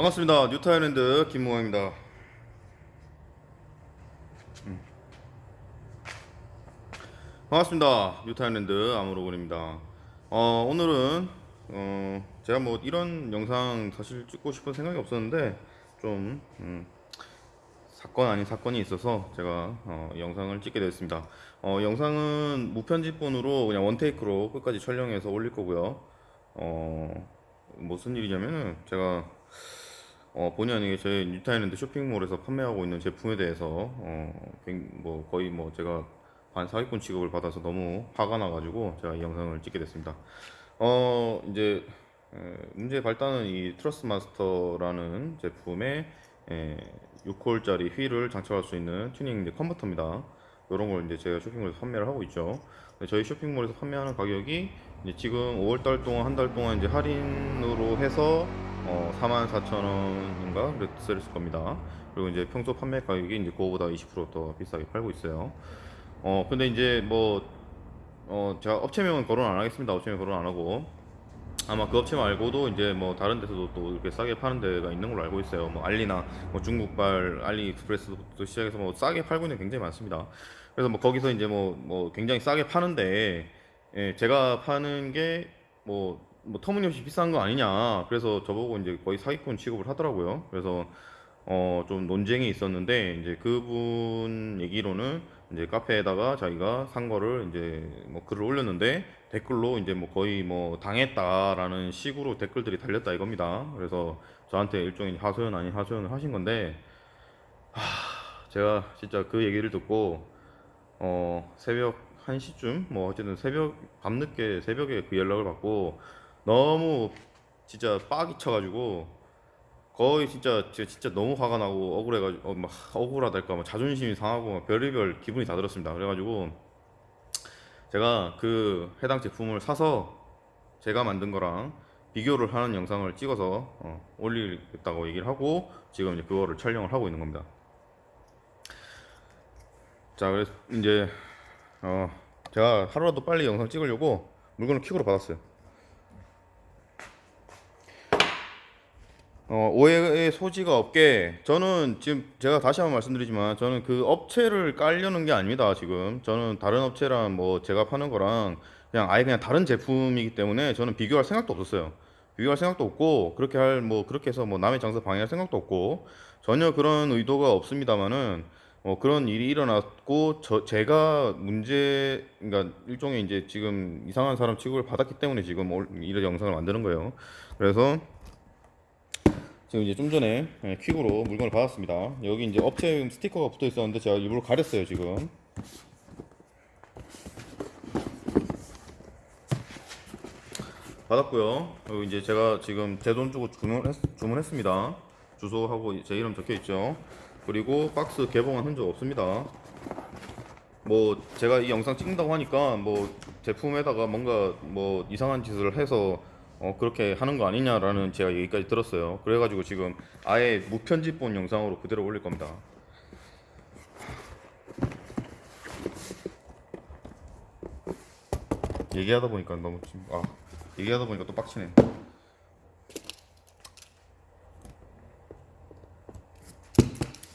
반갑습니다. 뉴타일랜드 김무광입니다. 음. 반갑습니다. 뉴타일랜드 아무로군입니다. 어, 오늘은 어, 제가 뭐 이런 영상 사실 찍고 싶은 생각이 없었는데 좀 음, 사건 아닌 사건이 있어서 제가 어, 영상을 찍게 됐습니다. 어, 영상은 무편집본으로 그냥 원테이크로 끝까지 촬영해서 올릴 거고요. 어, 무슨 일이냐면은 제가 어, 본의 아니게 저희 뉴타일랜드 쇼핑몰에서 판매하고 있는 제품에 대해서 어, 굉- 뭐 거의 뭐 제가 반 사기꾼 취급을 받아서 너무 화가 나가지고 제가 이 영상을 찍게 됐습니다. 어 이제 에, 문제의 발단은 이 Thrustmaster라는 제품의 에, 6홀짜리 휠을 장착할 수 있는 튜닝 컨버터입니다. 이런 걸 이제 제가 쇼핑몰에서 판매를 하고 있죠. 저희 쇼핑몰에서 판매하는 가격이 지금 5월달 동안 한 달 동안 이제 할인으로 해서 어, 44,000원인가 그랬을 겁니다. 그리고 이제 평소 판매 가격이 이제 그거보다 20%더 비싸게 팔고 있어요. 어 근데 이제 뭐 어, 제가 업체명은 거론 안 하겠습니다. 업체명 거론 안 하고 아마 그 업체 말고도 이제 뭐 다른 데서도 또 이렇게 싸게 파는 데가 있는 걸로 알고 있어요. 뭐 알리나 뭐 중국발 알리익스프레스부터 시작해서 뭐 싸게 팔고 있는 게 굉장히 많습니다. 그래서 뭐 거기서 이제 뭐 뭐 굉장히 싸게 파는데 예, 제가 파는 게뭐 뭐 터무니없이 비싼 거 아니냐. 그래서 저보고 이제 거의 사기꾼 취급을 하더라고요. 그래서 어 좀 논쟁이 있었는데 이제 그분 얘기로는 이제 카페에다가 자기가 산 거를 이제 뭐 글을 올렸는데 댓글로 이제 뭐 거의 뭐 당했다라는 식으로 댓글들이 달렸다 이겁니다. 그래서 저한테 일종의 하소연 아닌 하소연을 하신 건데 하, 제가 진짜 그 얘기를 듣고 어 새벽 1시쯤 뭐 어쨌든 새벽 밤늦게 새벽에 그 연락을 받고 너무 진짜 빡이 쳐가지고 거의 진짜 진짜 너무 화가 나고 억울해가지고 어, 막 억울하달까 막 자존심이 상하고 막 별의별 기분이 다 들었습니다. 그래가지고 제가 그 해당 제품을 사서 제가 만든 거랑 비교를 하는 영상을 찍어서 어, 올리겠다고 얘기를 하고 지금 이제 그거를 촬영을 하고 있는 겁니다. 자, 그래서 이제 어, 제가 하루라도 빨리 영상 찍으려고 물건을 퀵으로 받았어요. 어, 오해의 소지가 없게 저는 지금 제가 다시 한번 말씀드리지만 저는 그 업체를 깔려는 게 아닙니다 지금. 저는 다른 업체랑 뭐 제가 파는 거랑 그냥 아예 그냥 다른 제품이기 때문에 저는 비교할 생각도 없었어요. 비교할 생각도 없고 그렇게 할 뭐 그렇게 해서 뭐 남의 장사 방해할 생각도 없고 전혀 그런 의도가 없습니다만은 뭐 그런 일이 일어났고 저 제가 문제 그러니까 일종의 이제 지금 이상한 사람 취급을 받았기 때문에 지금 올- 이런 영상을 만드는 거예요. 그래서 지금 이제 좀 전에 예, 퀵으로 물건을 받았습니다. 여기 이제 업체 스티커가 붙어 있었는데 제가 일부러 가렸어요 지금. 받았고요. 그리고 이제 제가 지금 제 돈 주고 주문했, 주문했습니다. 주소하고 제 이름 적혀 있죠. 그리고 박스 개봉한 흔적 없습니다. 뭐 제가 이 영상 찍는다고 하니까 뭐 제품에다가 뭔가 뭐 이상한 짓을 해서 어 그렇게 하는 거 아니냐라는 제가 얘기까지 들었어요. 그래가지고 지금 아예 무편집본 영상으로 그대로 올릴 겁니다. 얘기하다 보니까 너무 아 얘기하다 보니까 또 빡치네.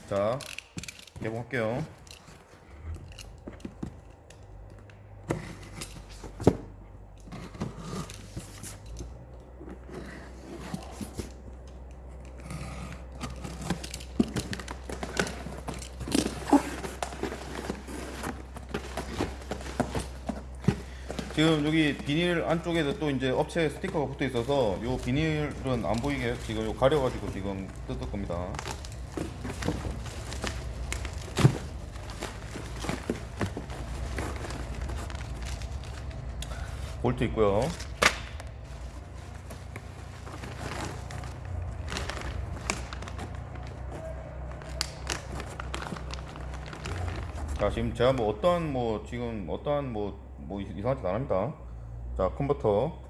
자 개봉할게요. 지금 여기 비닐 안쪽에도 또 이제 업체 스티커가 붙어 있어서 요 비닐은 안 보이게 지금 요 가려가지고 지금 뜯을 겁니다. 볼트 있고요. 자 지금 제가 뭐 어떠한 뭐 지금 어떠한 뭐 뭐 이상한 짓 안 합니다. 자 컨버터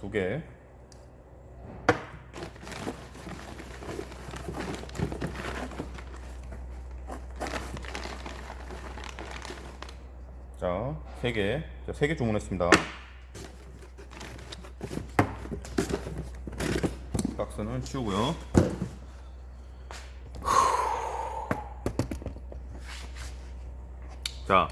두 개. 자, 세 개. 자, 세개 주문했습니다. 박스는 치우고요. 자,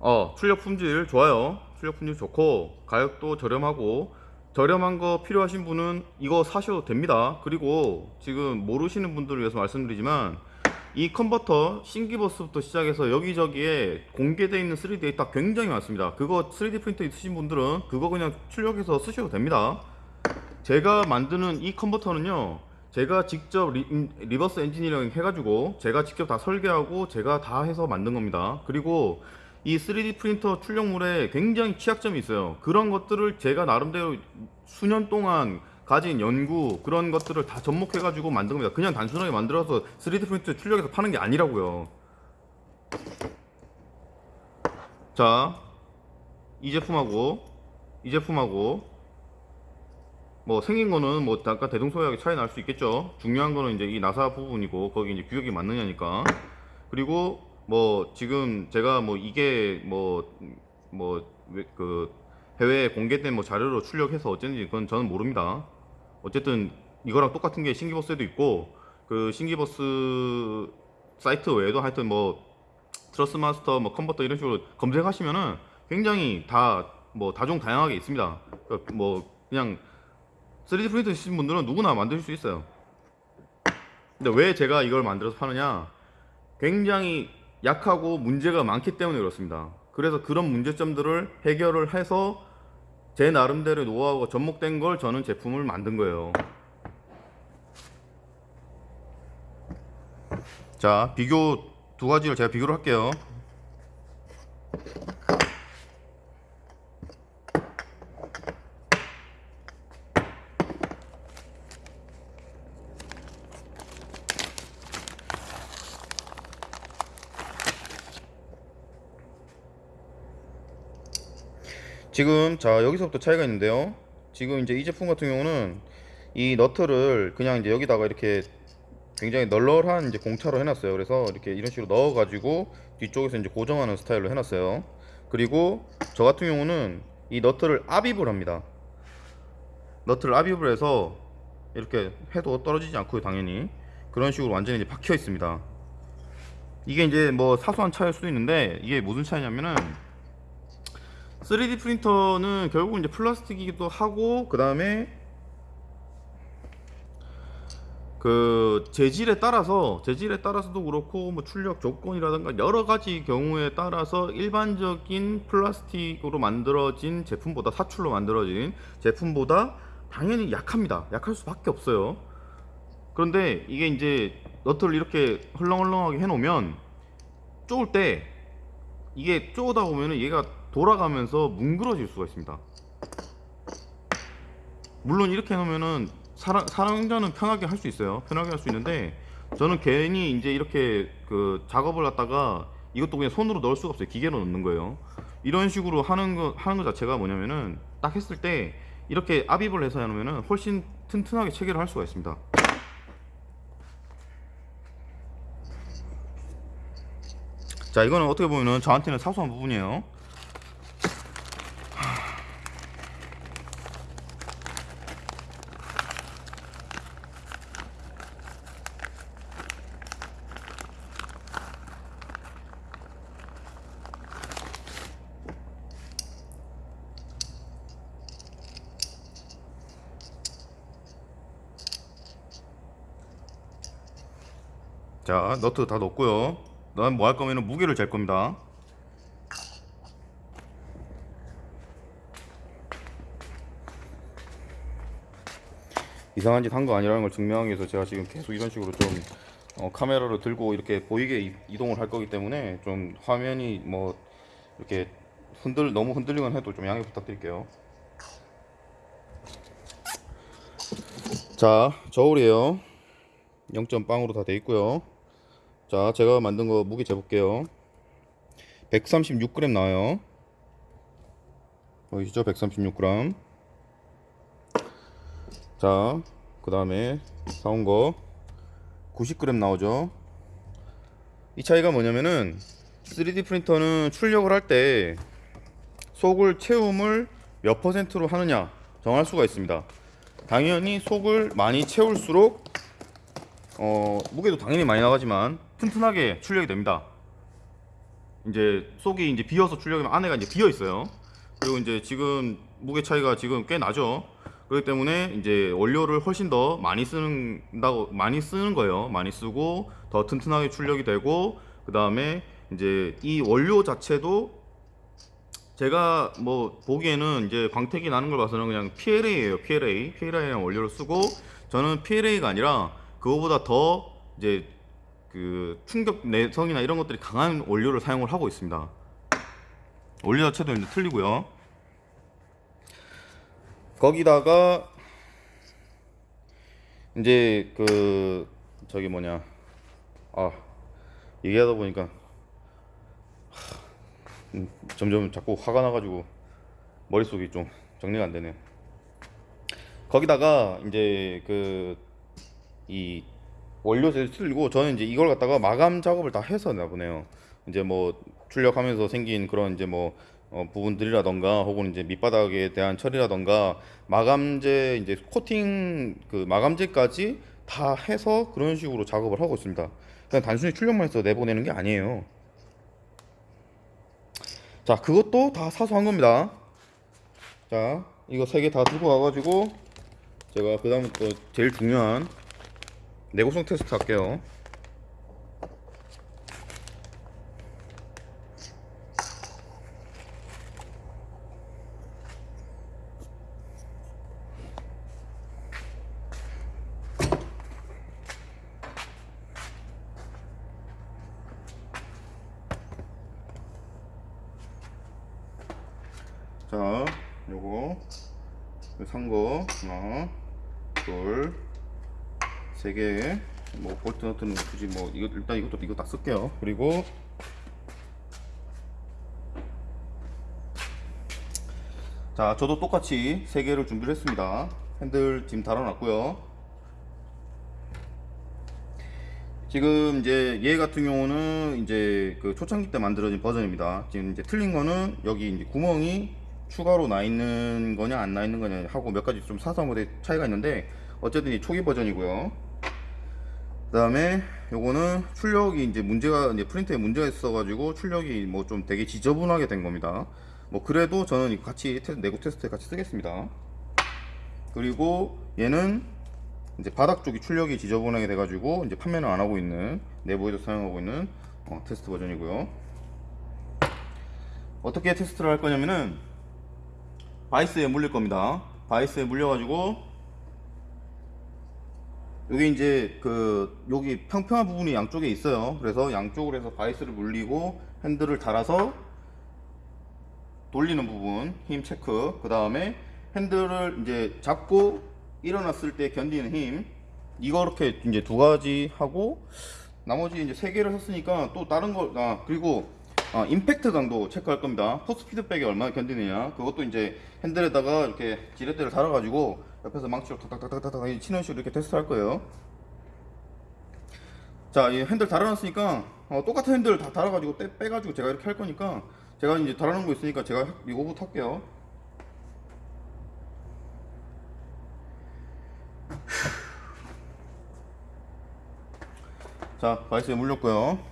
어, 출력 품질 좋아요. 출력 품질 좋고, 가격도 저렴하고, 저렴한 거 필요하신 분은 이거 사셔도 됩니다. 그리고 지금 모르시는 분들을 위해서 말씀드리지만, 이 컨버터 신기버스부터 시작해서 여기저기에 공개되어 있는 3D 데이터 굉장히 많습니다. 그거 3D 프린터 있으신 분들은 그거 그냥 출력해서 쓰셔도 됩니다. 제가 만드는 이 컨버터는요 제가 직접 re, 음, verse engineering 해가지고 제가 직접 다 설계하고 제가 다 해서 만든 겁니다. 그리고 이 3D 프린터 출력물에 굉장히 취약점이 있어요. 그런 것들을 제가 나름대로 수년 동안 가진 연구 그런 것들을 다 접목해 가지고 만든 겁니다. 그냥 단순하게 만들어서 3D 프린터 출력해서 파는 게 아니라고요. 자 이 제품하고 이 제품하고 뭐 생긴 거는 뭐 약간 대동소이하게 차이 날 수 있겠죠. 중요한 거는 이제 이 나사 부분이고 거기 이제 규격이 맞느냐니까. 그리고 뭐 지금 제가 뭐 이게 뭐 뭐 그 해외에 공개된 뭐 자료로 출력해서 어쨌는지 그건 저는 모릅니다. 어쨌든 이거랑 똑같은 게 신기버스에도 있고 그 신기버스 사이트 외에도 하여튼 뭐 트러스 마스터 뭐 컨버터 이런 식으로 검색하시면은 굉장히 다 뭐 다종 다양하게 있습니다. 그뭐 그냥 3D 프린터 있으신 분들은 누구나 만드실 수 있어요. 근데 왜 제가 이걸 만들어서 파느냐? 굉장히 약하고 문제가 많기 때문에 그렇습니다. 그래서 그런 문제점들을 해결을 해서 제 나름대로 노하우가 접목된 걸 저는 제품을 만든 거예요. 자, 비교 두 가지를 제가 비교를 할게요. 지금 자 여기서부터 차이가 있는데요. 지금 이제 이 제품 같은 경우는 이 너트를 그냥 이제 여기다가 이렇게 굉장히 널널한 이제 공차로 해놨어요. 그래서 이렇게 이런 식으로 넣어 가지고 뒤쪽에서 이제 고정하는 스타일로 해놨어요. 그리고 저 같은 경우는 이 너트를 압입을 합니다. 너트를 압입을 해서 이렇게 해도 떨어지지 않고요 당연히. 그런 식으로 완전히 이제 박혀 있습니다. 이게 이제 뭐 사소한 차이일 수도 있는데 이게 무슨 차이냐면은 3D 프린터는 결국 이제 플라스틱이기도 하고 그 다음에 그 재질에 따라서 재질에 따라서도 그렇고 뭐 출력 조건이라든가 여러 가지 경우에 따라서 일반적인 플라스틱으로 만들어진 제품보다 사출로 만들어진 제품보다 당연히 약합니다. 약할 수밖에 없어요. 그런데 이게 이제 너트를 이렇게 헐렁헐렁하게 해놓으면 쪼을 때 이게 쪼다 보면은 얘가 돌아가면서 뭉그러질 수가 있습니다. 물론 이렇게 해놓으면은 사람, 사용자는 편하게 할 수 있어요. 편하게 할 수 있는데 저는 괜히 이제 이렇게 그 작업을 갖다가 이것도 그냥 손으로 넣을 수가 없어요. 기계로 넣는 거예요. 이런 식으로 하는 거 하는 거 자체가 뭐냐면은 딱 했을 때 이렇게 압입을 해서 해놓으면은 훨씬 튼튼하게 체결을 할 수가 있습니다. 자 이거는 어떻게 보면은 저한테는 사소한 부분이에요. 자 너트 다 넣었고요. 난 뭐 할 거면은 무게를 잴 겁니다. 이상한 짓 한 거 아니라는 걸 증명하기 위해서 제가 지금 계속 이런 식으로 좀 어, 카메라를 들고 이렇게 보이게 이- 이동을 할 거기 때문에 좀 화면이 뭐 이렇게 흔들 너무 흔들리건 해도 좀 양해 부탁드릴게요. 자 저울이에요. 0.빵으로 다 돼 있고요 자 제가 만든 거 무게 재볼게요. 136g 나와요. 보이시죠? 136g 자그 다음에 사온 거 90g 나오죠? 이 차이가 뭐냐면은 3D 프린터는 출력을 할 때 속을 채움을 몇 퍼센트로 하느냐 정할 수가 있습니다. 당연히 속을 많이 채울수록 어, 무게도 당연히 많이 나가지만 튼튼하게 출력이 됩니다. 이제 속이 이제 비어서 출력하면 안에가 이제 비어 있어요. 그리고 이제 지금 무게 차이가 지금 꽤 나죠. 그렇기 때문에 이제 원료를 훨씬 더 많이 쓰는다고 많이 쓰는 거예요. 많이 쓰고 더 튼튼하게 출력이 되고 그 다음에 이제 이 원료 자체도 제가 뭐 보기에는 이제 광택이 나는 걸 봐서는 그냥 PLA예요. PLA. PLA라는 원료를 쓰고 저는 PLA가 아니라 그거보다 더 이제 그 충격 내성이나 이런 것들이 강한 원료를 사용을 하고 있습니다. 원료 자체도 이제 틀리고요. 거기다가 이제 그 저기 뭐냐 아 얘기하다 보니까 하, 음, 점점 자꾸 화가 나가지고 머릿속이 좀 정리가 안 되네. 거기다가 이제 그 이 원료를 틀리고 저는 이제 이걸 갖다가 마감 작업을 다 해서 나 보네요. 이제 뭐 출력하면서 생긴 그런 이제 뭐 어, 부분들이라던가 혹은 이제 밑바닥에 대한 처리라던가 마감재 이제 코팅 그 마감재까지 다 해서 그런 식으로 작업을 하고 있습니다. 그냥 단순히 출력만 해서 내보내는 게 아니에요. 자, 그것도 다 사소한 겁니다. 자, 이거 세 개 다 들고 와가지고 제가 그 다음부터 제일 중요한 내구성 테스트 할게요. 자, 요거. 산 거. 하나, 둘, 세 개. 뭐 볼트 너트는 굳이 뭐 이거 일단 이것도 이거 다 쓸게요. 그리고 자, 저도 똑같이 세 개를 준비를 했습니다. 핸들 지금 달아놨고요. 지금 이제 얘 같은 경우는 이제 그 초창기 때 만들어진 버전입니다. 지금 이제 틀린 거는 여기 이제 구멍이 추가로 나 있는 거냐 안 나 있는 거냐 하고 몇 가지 좀 사소한 것에 차이가 있는데 어쨌든 이 초기 버전이고요. 그 다음에 요거는 출력이 이제 문제가 이제 프린터에 문제가 있어가지고 출력이 뭐 좀 되게 지저분하게 된 겁니다. 뭐 그래도 저는 같이 테스트, 내구 테스트에 같이 쓰겠습니다. 그리고 얘는 이제 바닥 쪽이 출력이 지저분하게 돼가지고 이제 판매는 안 하고 있는 내부에서 사용하고 있는 어, 테스트 버전이고요. 어떻게 테스트를 할 거냐면은 바이스에 물릴 겁니다. 바이스에 물려가지고 여기 이제 그 여기 평평한 부분이 양쪽에 있어요. 그래서 양쪽으로 해서 바이스를 물리고 핸들을 달아서 돌리는 부분 힘 체크. 그 다음에 핸들을 이제 잡고 일어났을 때 견디는 힘. 이거렇게 이제 두 가지 하고 나머지 이제 세 개를 샀으니까 또 다른 거아 그리고 아, 임팩트 강도 체크할 겁니다. 포스 피드백이 얼마나 견디느냐. 그것도 이제 핸들에다가 이렇게 지렛대를 달아가지고 옆에서 망치로 탁탁탁탁탁 치는 식으로 이렇게 테스트 할 거예요. 자, 이 핸들 달아놨으니까 어, 똑같은 핸들 다 달아가지고 떼, 빼가지고 제가 이렇게 할 거니까 제가 이제 달아놓은 거 있으니까 제가 이거부터 할게요. 자, 바이스에 물렸고요.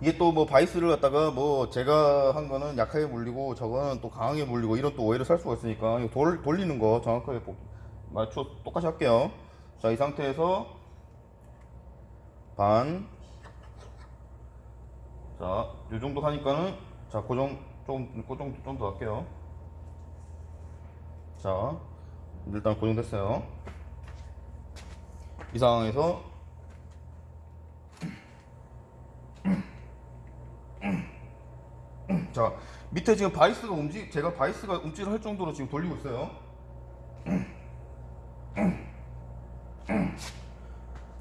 이게 또 뭐 바이스를 갖다가 뭐 제가 한 거는 약하게 물리고 저거는 또 강하게 물리고 이런 또 오해를 살 수가 있으니까 이거 돌, 돌리는 거 정확하게 보- 맞춰 똑같이 할게요. 자, 이 상태에서 반. 자, 요 정도 하니까는 자, 고정 좀, 그 정도 좀더 할게요. 자, 일단 고정됐어요. 이 상황에서 자 밑에 지금 바이스가 움직 제가 바이스가 움찔을 할 정도로 지금 돌리고 있어요.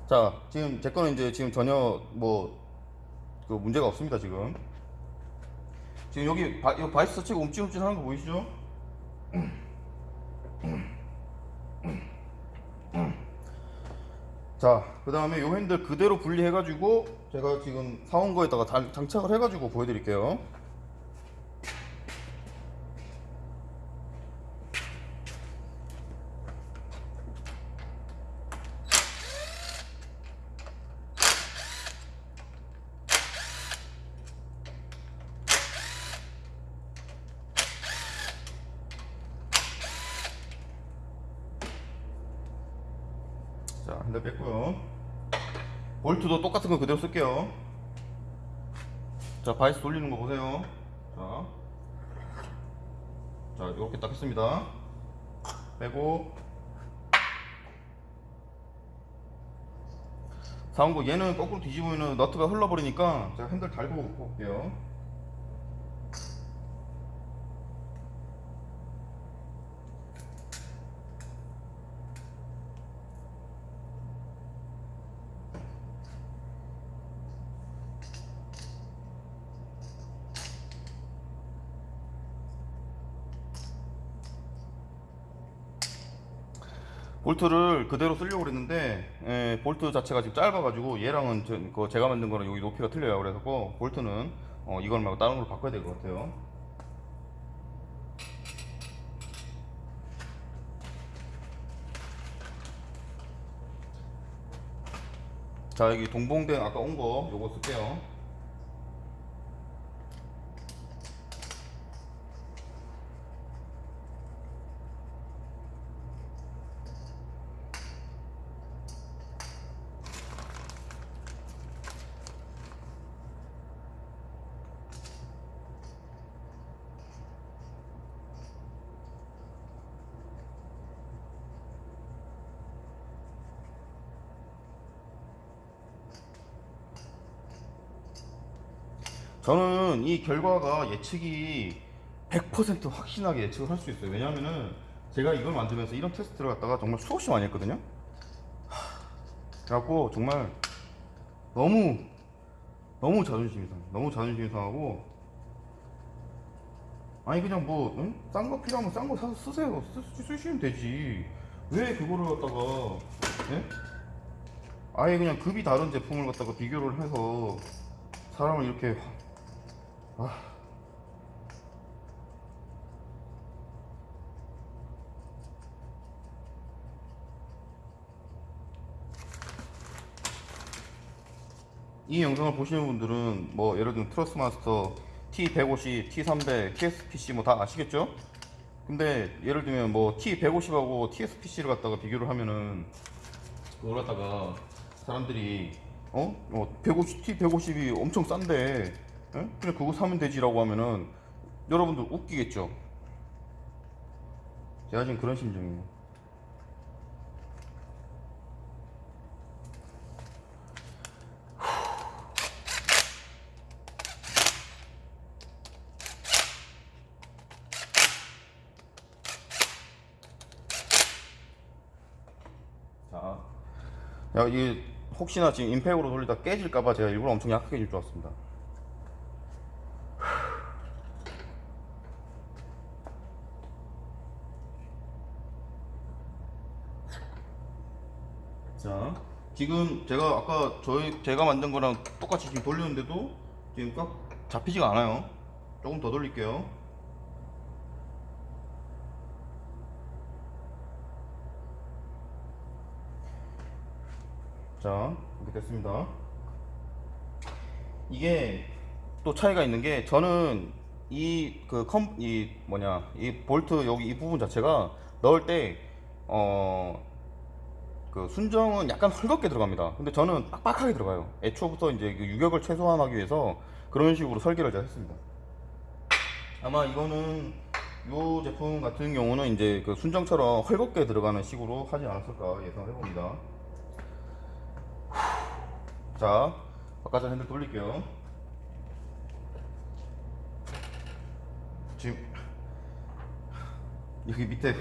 자 지금 제 거는 이제 지금 전혀 뭐 그 문제가 없습니다 지금. 지금 여기 바, 이 바이스 자체가 움찔움찔 하는 거 보이시죠? 자, 그 다음에 요 핸들 그대로 분리해가지고 제가 지금 사온 거에다가 장- 장착을 해가지고 보여드릴게요. 자, 핸들 뺐고요. 볼트도 똑같은 거 그대로 쓸게요. 자, 바이스 돌리는 거 보세요. 자, 자, 이렇게 딱 했습니다. 빼고 사온 거 얘는 거꾸로 뒤집으면 너트가 흘러버리니까 제가 핸들 달고 올게요. 볼트를 그대로 쓰려고 그랬는데 예, 볼트 자체가 지금 짧아가지고 얘랑은 저, 그 제가 만든 거랑 여기 높이가 틀려요. 그래서 볼트는 어, 이걸 말고 다른 걸로 바꿔야 될 것 같아요. 자 여기 동봉된 아까 온 거 요거 쓸게요 저는 이 결과가 예측이 100% 확신하게 예측을 할 수 있어요. 왜냐하면은 제가 이걸 만들면서 이런 테스트를 갖다가 정말 수없이 많이 했거든요. 하, 그래갖고 정말 너무 너무 자존심이 상해. 너무 자존심이 상하고 아니 그냥 뭐 응? 싼거 필요하면 싼 거 사서 쓰세요. 쓰, 쓰시면 되지. 왜 그거를 갖다가 예? 아예 그냥 급이 다른 제품을 갖다가 비교를 해서 사람을 이렇게 아. 이 영상을 보시는 분들은 뭐 예를 들면 트러스마스터 T150, T300, TSPC 뭐 다 아시겠죠? 근데 예를 들면 뭐 T150하고 TSPC를 갖다가 비교를 하면은 그걸 갖다가 사람들이 어? 어 150, T150이 엄청 싼데 예? 그냥 그거 사면 되지라고 하면은 여러분들 웃기겠죠? 제가 지금 그런 심정이에요. 자, 야, 이게 혹시나 지금 임팩으로 돌리다 깨질까봐 제가 일부러 엄청 약하게 줄 줄 알았습니다. 자, 지금 제가 아까 저희 제가 만든 거랑 똑같이 지금 돌렸는데도 지금 꽉 잡히지가 않아요. 조금 더 돌릴게요. 자, 이렇게 됐습니다. 이게 또 차이가 있는 게 저는 이그컴이 뭐냐 이 볼트 여기 이 부분 자체가 넣을 때 어 그 순정은 약간 헐겁게 들어갑니다. 근데 저는 빡빡하게 들어가요. 애초부터 이제 그 유격을 최소화하기 위해서 그런 식으로 설계를 제가 했습니다. 아마 이거는 이 제품 같은 경우는 이제 그 순정처럼 헐겁게 들어가는 식으로 하지 않았을까 예상을 해봅니다. 자, 바깥쪽 핸들 돌릴게요. 지금 여기 밑에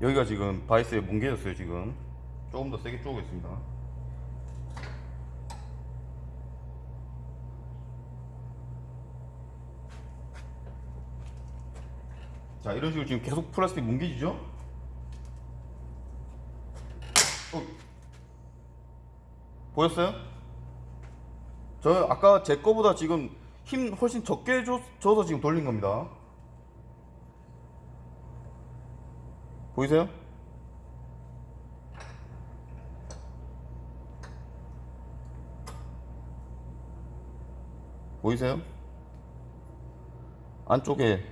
여기가 지금 바이스에 뭉개졌어요 지금 조금 더 세게 쪼개겠습니다 자 이런 식으로 지금 계속 플라스틱 뭉개지죠? 어. 보였어요? 저 아까 제 거보다 지금 힘 훨씬 적게 줘, 줘서 지금 돌린 겁니다. 보이세요? 보이세요? 안쪽에.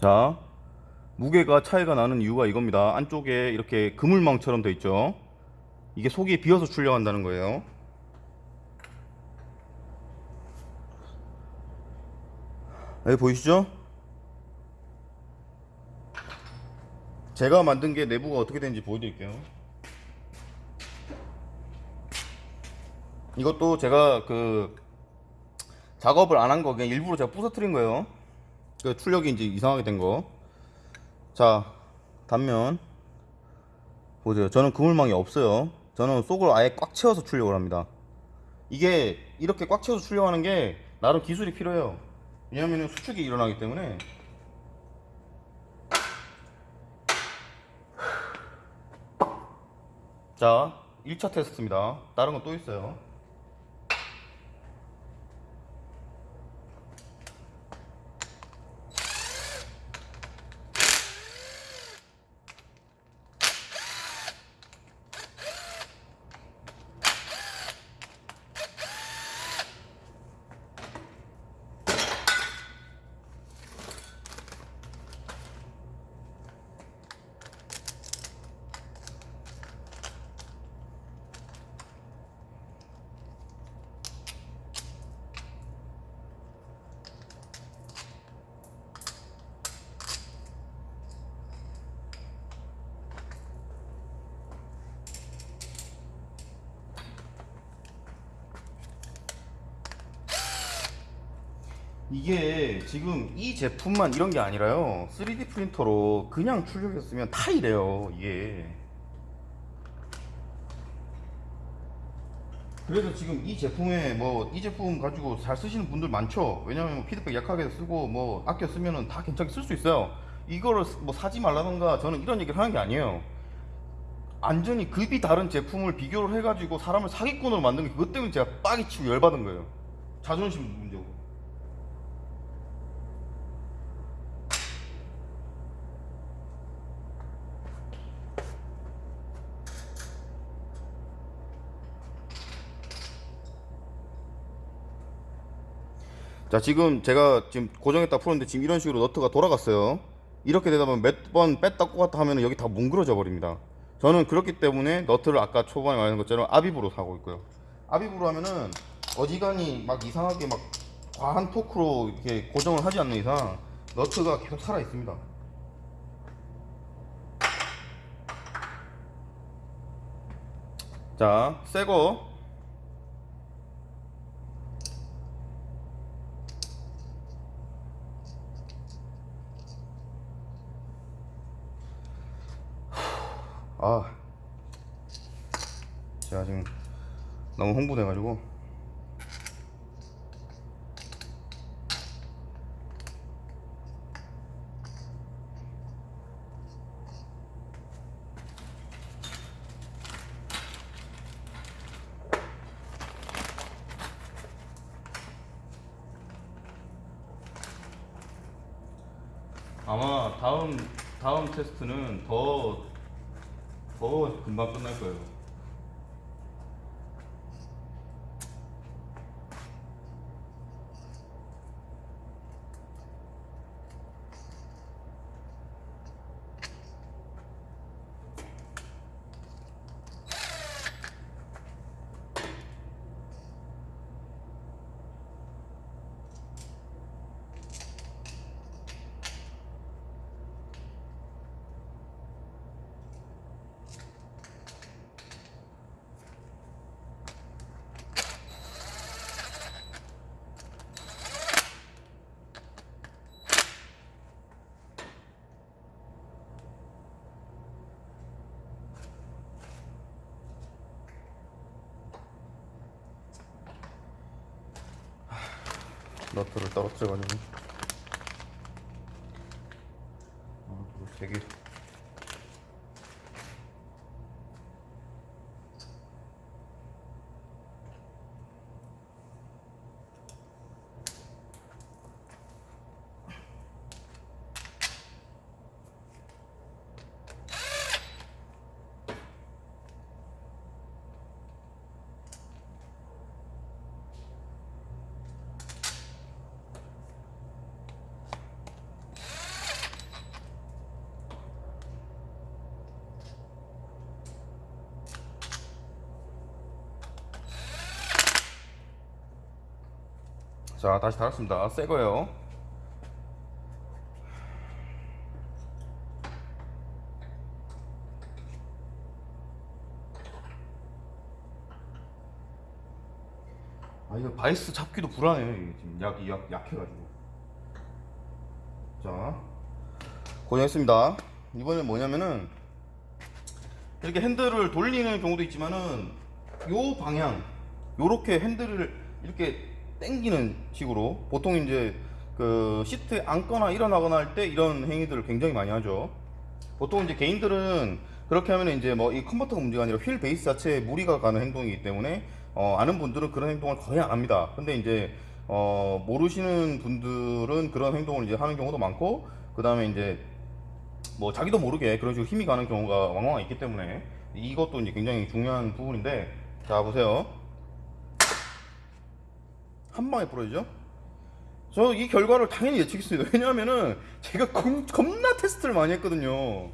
자 무게가 차이가 나는 이유가 이겁니다. 안쪽에 이렇게 그물망처럼 돼 있죠? 이게 속이 비어서 출력한다는 거예요 여기 보이시죠? 제가 만든 게 내부가 어떻게 되는지 보여드릴게요. 이것도 제가 그 작업을 안 한 거 그냥 일부러 제가 부서뜨린 거예요. 그 출력이 이제 이상하게 된 거. 자 단면 보세요. 저는 그물망이 없어요. 저는 속을 아예 꽉 채워서 출력을 합니다. 이게 이렇게 꽉 채워서 출력하는 게 나름 기술이 필요해요 왜냐하면 수축이 일어나기 때문에. 자 1차 테스트입니다. 다른 건 또 있어요 이게 지금 이 제품만 이런 게 아니라요. 3D 프린터로 그냥 출력했으면 다 이래요 이게. 그래서 지금 이 제품에 뭐 이 제품 가지고 잘 쓰시는 분들 많죠? 왜냐면 뭐 피드백 약하게 쓰고 뭐 아껴 쓰면은 다 괜찮게 쓸 수 있어요. 이거를 뭐 사지 말라던가 저는 이런 얘기를 하는 게 아니에요. 완전히 급이 다른 제품을 비교를 해가지고 사람을 사기꾼으로 만든 게 그것 때문에 제가 빡이 치고 열받은 거예요. 자존심 문제고 자 지금 제가 지금 고정했다 풀었는데 지금 이런 식으로 너트가 돌아갔어요. 이렇게 되다 보면 몇 번 뺐다 꽂았다 하면 여기 다 뭉그러져 버립니다. 저는 그렇기 때문에 너트를 아까 초반에 말한 것처럼 아비브로 사고 있고요. 아비브로 하면은 어지간히 막 이상하게 막 과한 토크로 이렇게 고정을 하지 않는 이상 너트가 계속 살아 있습니다. 자 새거 아 제가 지금 너무 홍보돼 가지고. 아마 다음 다음 테스트는 더 더 금방 끝날 거예요. 자 다시 달았습니다. 새 거예요. 아 이거 바이스 잡기도 불안해요 지금 약이 약, 약해가지고. 자 고생했습니다. 이번엔 뭐냐면은 이렇게 핸들을 돌리는 경우도 있지만은 요 방향 요렇게 핸들을 이렇게 당기는 식으로 보통 이제 그 시트에 앉거나 일어나거나 할 때 이런 행위들을 굉장히 많이 하죠 보통 이제 개인들은 그렇게 하면 이제 뭐 이 컨버터가 문제가 아니라 휠 베이스 자체에 무리가 가는 행동이기 때문에 어, 아는 분들은 그런 행동을 거의 안 합니다. 근데 이제 어, 모르시는 분들은 그런 행동을 이제 하는 경우도 많고 그 다음에 이제 뭐 자기도 모르게 그런 식으로 힘이 가는 경우가 왕왕 있기 때문에 이것도 이제 굉장히 중요한 부분인데 자 보세요 한 방에 부러지죠? 저 이 결과를 당연히 예측했습니다. 왜냐하면은 제가 겁, 겁나 테스트를 많이 했거든요.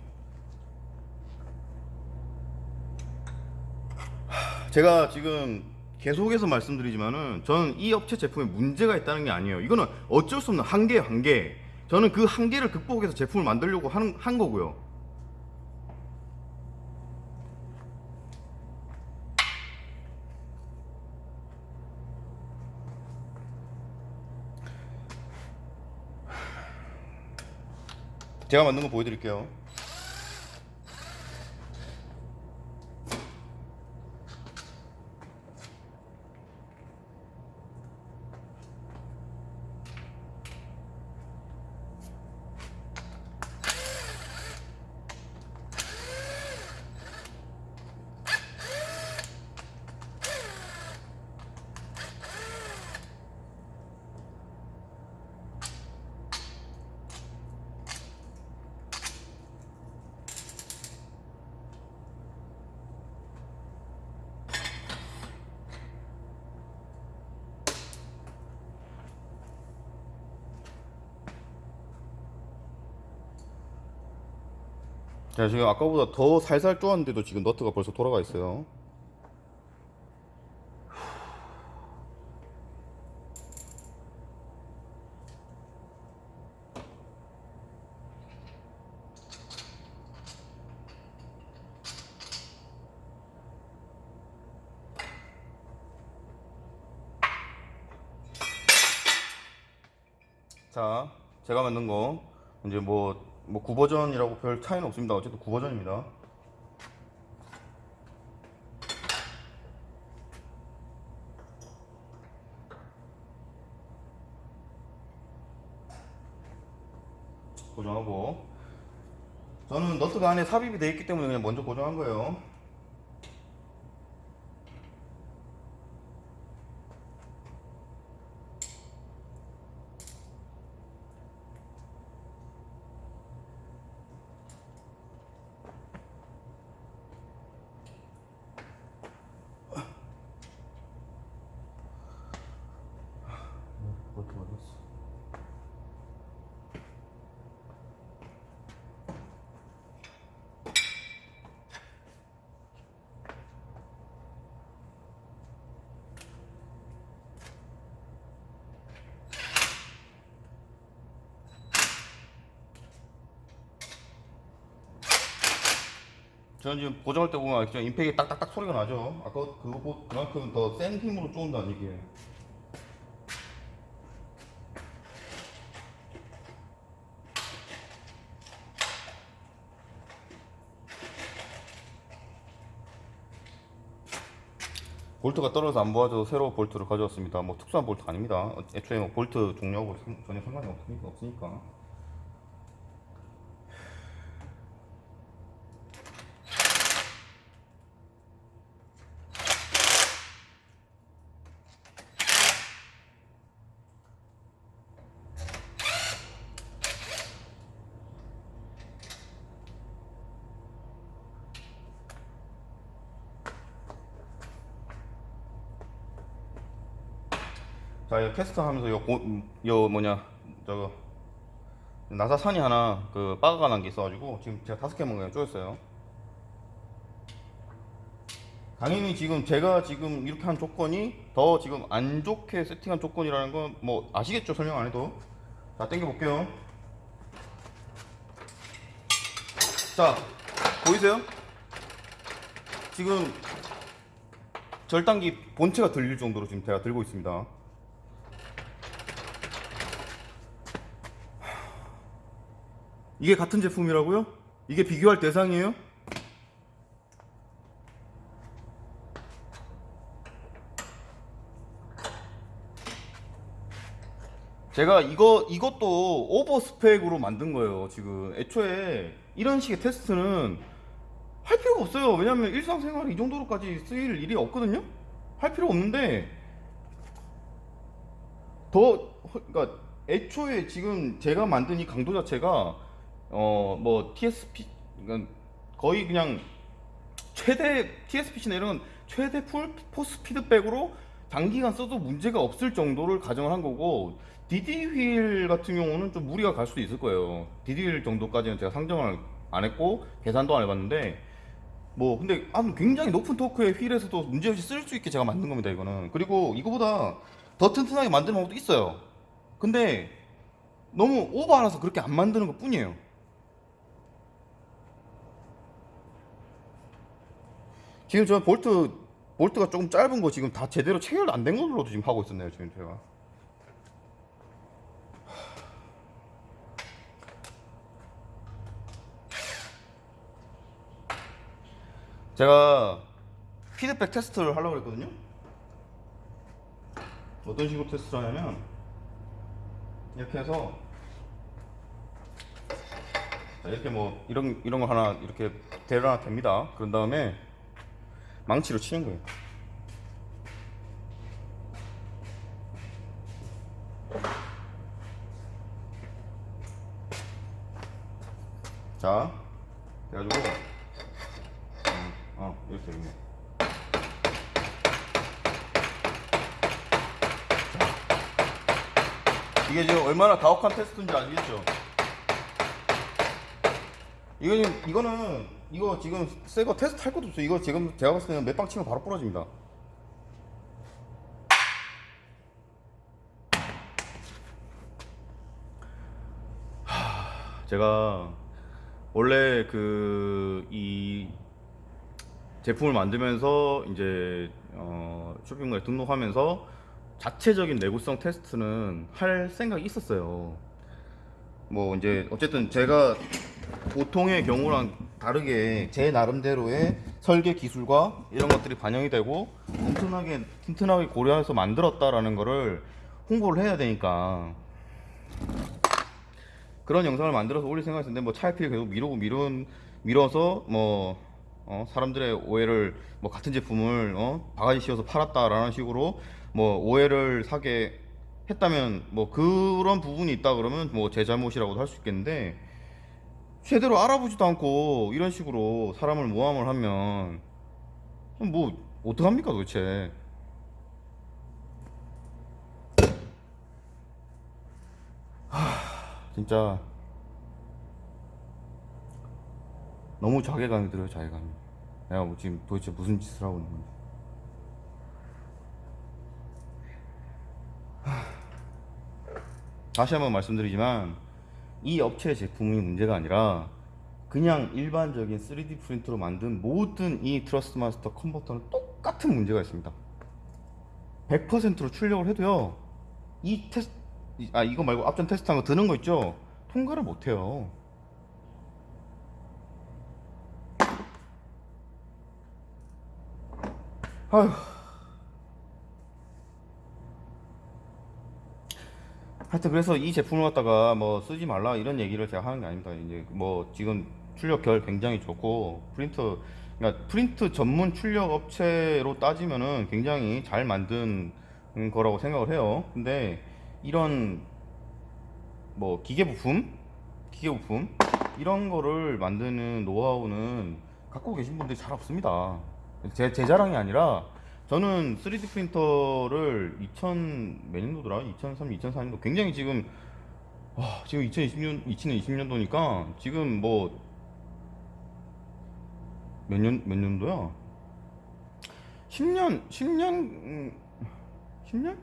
하, 제가 지금 계속해서 말씀드리지만은 저는 이 업체 제품에 문제가 있다는 게 아니에요. 이거는 어쩔 수 없는 한계예요, 한계. 저는 그 한계를 극복해서 제품을 만들려고 하는, 한 거고요. 제가 만든 거 보여드릴게요. 자, 지금 아까보다 더 살살 쪼았는데도 지금 너트가 벌써 돌아가 있어요. 자, 제가 만든 거 이제 뭐, 뭐 9버전이라고 별 차이는 없습니다. 어쨌든 9버전입니다. 고정하고 저는 너트가 안에 삽입이 되어 있기 때문에 그냥 먼저 고정한 거예요. 저는 지금 고정할 때 보면 진짜 임팩이 딱딱딱 소리가 나죠. 아까 그거 그만큼 더 센 힘으로 쪼은다는 얘기예요. 볼트가 떨어져서 안 보아줘서 새로 볼트를 가져왔습니다. 뭐 특수한 볼트가 아닙니다. 어, 애초에 뭐 볼트 종류하고 상- 전혀 상관이 없으니까. 테스트 하면서 요, 고, 음, 요 뭐냐, 저거, 나사 산이 하나, 그, 빠가가 난 게 있어가지고, 지금 제가 다섯 개만 그냥 쪼였어요. 당연히 지금 제가 지금 이렇게 한 조건이 더 지금 안 좋게 세팅한 조건이라는 건 뭐 아시겠죠? 설명 안 해도. 자, 땡겨 볼게요. 자, 보이세요? 지금 절단기 본체가 들릴 정도로 지금 제가 들고 있습니다. 이게 같은 제품이라고요? 이게 비교할 대상이에요? 제가 이거 이것도 오버 스펙으로 만든 거예요. 지금 애초에 이런 식의 테스트는 할 필요가 없어요. 왜냐면 일상생활에 이 정도로까지 쓰일 일이 없거든요. 할 필요 없는데 더 그러니까 애초에 지금 제가 만든 이 강도 자체가 어 뭐 TSP 그러니까 거의 그냥 최대 TSPC나 이런 건 최대 full force feedback으로 장기간 써도 문제가 없을 정도를 가정을 한 거고 DD 휠 같은 경우는 좀 무리가 갈 수도 있을 거예요. DD 휠 정도까지는 제가 상정을 안 했고 계산도 안 해봤는데 뭐 근데 아무 굉장히 높은 토크의 휠에서도 문제없이 쓸 수 있게 제가 만든 겁니다 이거는. 그리고 이거보다 더 튼튼하게 만드는 방법도 있어요. 근데 너무 오버하라서 그렇게 안 만드는 것 뿐이에요 지금 저 볼트 볼트가 조금 짧은 거 지금 다 제대로 체결 안 된 걸로도 지금 하고 있었네요 지금 제가 제가 피드백 테스트를 하려고 했거든요. 어떤 식으로 테스트를 하냐면 이렇게 해서 자, 이렇게 뭐 이런 이런 거 하나 이렇게 대를 하나 댑니다. 그런 다음에 망치로 치는 거예요. 자, 그래가지고 어, 이렇게 이렇게. 이게 지금 얼마나 가혹한 테스트인지 아시겠죠? 이거 지금 이거는 이거 지금 새 거 테스트 할 것도 없어. 이거 지금 제가 봤을 때는 몇 방 치면 바로 부러집니다. 하, 제가 원래 그 이 제품을 만들면서 이제 어, 쇼핑몰에 등록하면서 자체적인 내구성 테스트는 할 생각이 있었어요. 뭐 이제 어쨌든 제가 보통의 경우랑 다르게 제 나름대로의 설계 기술과 이런 것들이 반영이 되고 튼튼하게 튼튼하게 고려해서 만들었다라는 거를 홍보를 해야 되니까 그런 영상을 만들어서 올릴 생각이었는데 뭐 차이필 계속 미루고 미룬 미뤄서 뭐 어, 사람들의 오해를 뭐 같은 제품을 어, 바가지 씌워서 팔았다라는 식으로 뭐 오해를 사게 했다면 뭐 그런 부분이 있다 그러면 뭐 제 잘못이라고도 할 수 있겠는데 제대로 알아보지도 않고 이런 식으로 사람을 모함을 하면 뭐 어떡합니까 도대체? 하, 진짜 너무 자괴감이 들어요 자괴감이. 내가 뭐 지금 도대체 무슨 짓을 하고 있는 건지. 하, 다시 한번 말씀드리지만 이 업체 제품이 문제가 아니라 그냥 일반적인 3D 프린터로 만든 모든 이 Thrustmaster 컨버터는 똑같은 문제가 있습니다. 100%로 출력을 해도요 이 테스트 아 이거 말고 앞전 테스트한 거 드는 거 있죠? 통과를 못해요. 아휴 하여튼 그래서 이 제품을 갖다가 뭐 쓰지 말라 이런 얘기를 제가 하는 게 아닙니다. 이제 뭐 지금 출력 결 굉장히 좋고 프린터 그러니까 프린트 전문 출력 업체로 따지면은 굉장히 잘 만든 음, 거라고 생각을 해요. 근데 이런 뭐 기계 부품, 기계 부품 이런 거를 만드는 노하우는 갖고 계신 분들이 잘 없습니다. 제, 제 자랑이 아니라 저는 3D 프린터를 2000 몇 년도더라? 2003, 2004년도 굉장히 지금 와, 지금 2020년 2020년도니까 지금 뭐 몇 년 몇 년도야? 10년 10년 음, 10년?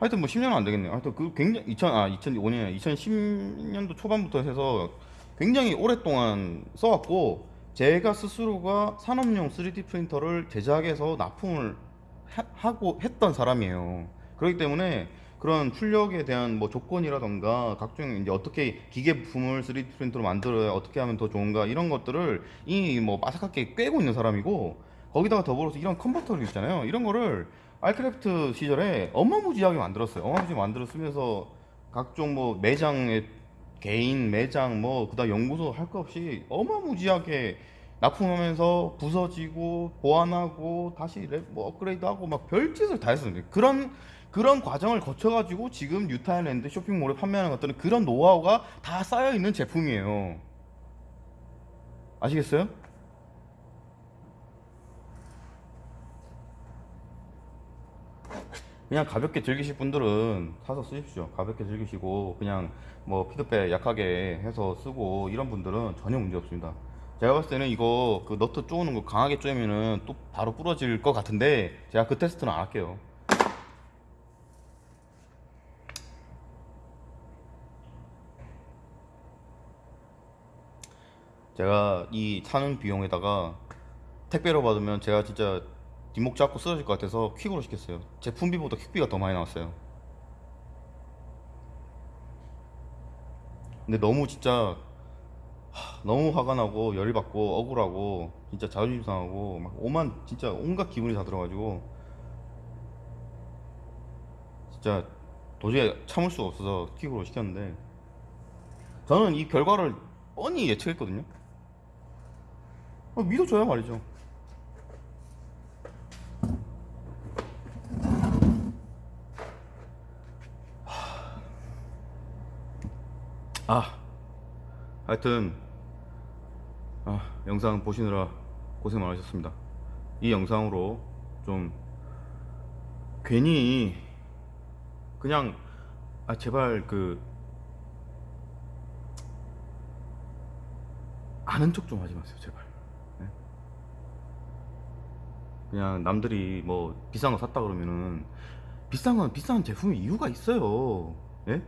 하여튼 뭐 10년은 안 되겠네요. 하여튼 그 굉장히 2000, 아, 2005년, 2010년도 초반부터 해서 굉장히 오랫동안 써왔고, 제가 스스로가 산업용 3D 프린터를 제작해서 납품을 하- 하고 했던 사람이에요. 그렇기 때문에 그런 출력에 대한 뭐 조건이라던가 각종 이제 어떻게 기계 부품을 3D 프린터로 만들어야 어떻게 하면 더 좋은가 이런 것들을 이미 뭐 마삭하게 꿰고 있는 사람이고 거기다가 더불어서 이런 컨버터를 있잖아요. 이런 거를 알크래프트 시절에 어마무지하게 만들었어요. 어마무지하게 만들어 쓰면서 각종 뭐 매장에 개인 매장 뭐 그다음 연구소 할 거 없이 어마무지하게 납품하면서 부서지고 보완하고 다시 랩- 뭐 업그레이드하고 막 별짓을 다 했었는데 그런 그런 과정을 거쳐가지고 지금 유타일랜드 쇼핑몰에 판매하는 것들은 그런 노하우가 다 쌓여 있는 제품이에요. 아시겠어요? 그냥 가볍게 즐기실 분들은 사서 쓰십시오. 가볍게 즐기시고 그냥 뭐 피드백 약하게 해서 쓰고 이런 분들은 전혀 문제 없습니다. 제가 봤을 때는 이거 그 너트 쪼는 거 강하게 쪼면은 또 바로 부러질 것 같은데 제가 그 테스트는 안 할게요. 제가 이 사는 비용에다가 택배로 받으면 제가 진짜 뒷목 잡고 쓰러질 것 같아서 퀵으로 시켰어요. 제품비보다 퀵비가 더 많이 나왔어요. 근데 너무 진짜 하, 너무 화가 나고 열이 받고 억울하고 진짜 자존심 상하고 막 오만 진짜 온갖 기분이 다 들어가지고 진짜 도저히 참을 수가 없어서 퀵으로 시켰는데 저는 이 결과를 뻔히 예측했거든요. 어, 믿어줘야 말이죠. 아, 하여튼 아, 영상 보시느라 고생 많으셨습니다. 이 영상으로 좀 괜히 그냥 아 제발 그 아는 척 좀 하지 마세요, 제발. 네? 그냥 남들이 뭐 비싼 거 샀다 그러면은 비싼 건 비싼 제품이 이유가 있어요. 예?